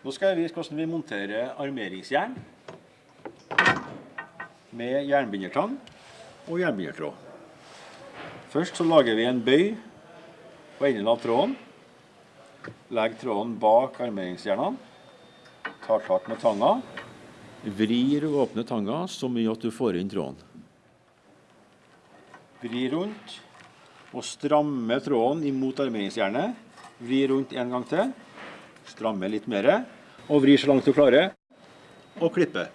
Nå skal jeg vise hvordan vi monterer armeringsjern med jernbindertang og jernbindertråd. Først så lager vi en bøy på enden av tråden. Legg tråden bak armeringsjernene. Tar tak med tanga. Vrir og åpner tanga så mye at du får inn tråden. Vri rundt og stramme tråden imot armeringsjernet. Vri rundt en gang til. Stramme litt mer. Og vri så langt du klarer. Og klippe.